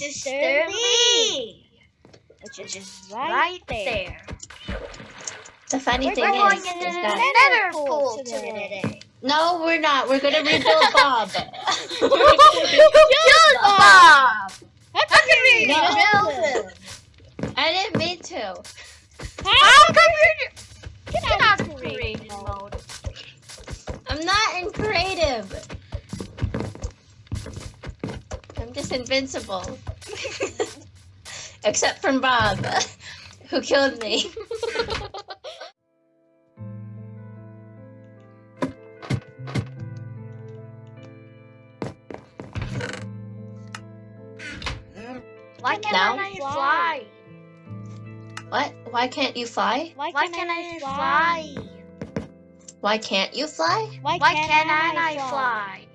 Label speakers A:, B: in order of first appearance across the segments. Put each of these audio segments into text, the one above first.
A: Mr. Lee, which is right there.
B: The funny
A: We're
B: thing
A: going
B: is,
A: in
B: is
A: the
B: that
A: nether pool today.
B: no, we're not. We're gonna rebuild Bob.
A: Good Bob! How come you
B: No.
A: rebuild him?
B: I didn't mean to.
A: How come you're... Get out of creative mode.
B: I'm not in creative. I'm just invincible. Except from Bob, who killed me.
A: Why can't
B: Now?
A: I fly?
B: What? Why can't you fly?
A: Why can't I fly?
B: Why can't you fly?
A: Why can't I fly?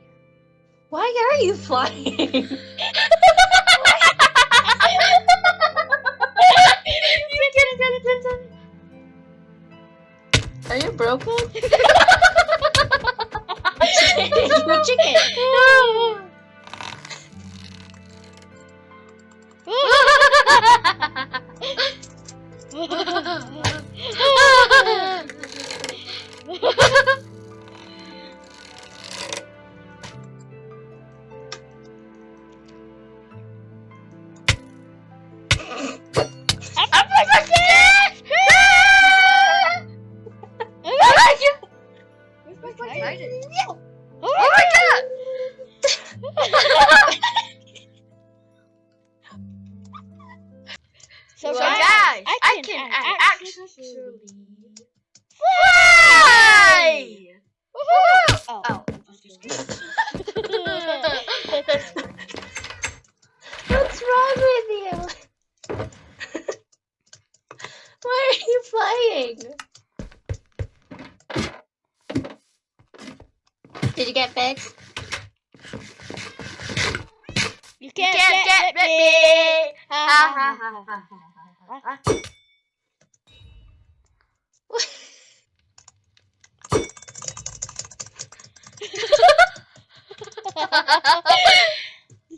B: Why are you flying? You broken? you chicken.
A: Oh my god! So,
B: So
A: guys, I
C: I
A: can,
C: can
A: actually
C: fly!
A: Oh.
C: Oh.
B: What's wrong with you? Why are you flying? Did you get fixed?
A: You
C: You
A: can't,
C: can't
A: get,
C: get
A: me.
C: me!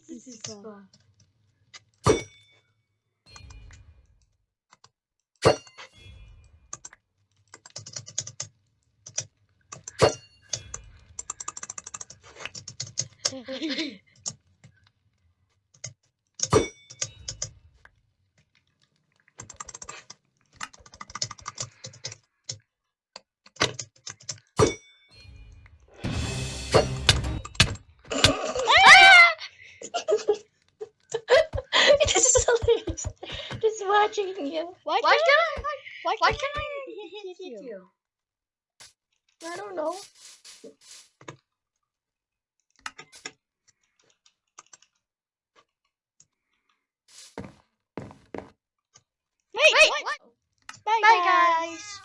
A: This is fun.
B: this is hilarious. Just watching you.
A: Why,
C: Why
A: can't
C: I?
A: Why,
C: Why
A: can't
C: can I
A: hit
C: hit
A: you?
C: you?
B: I don't know.
A: Wait,
C: Wait,
A: what?
C: what?
A: Bye,
C: Bye,
A: guys.
C: guys.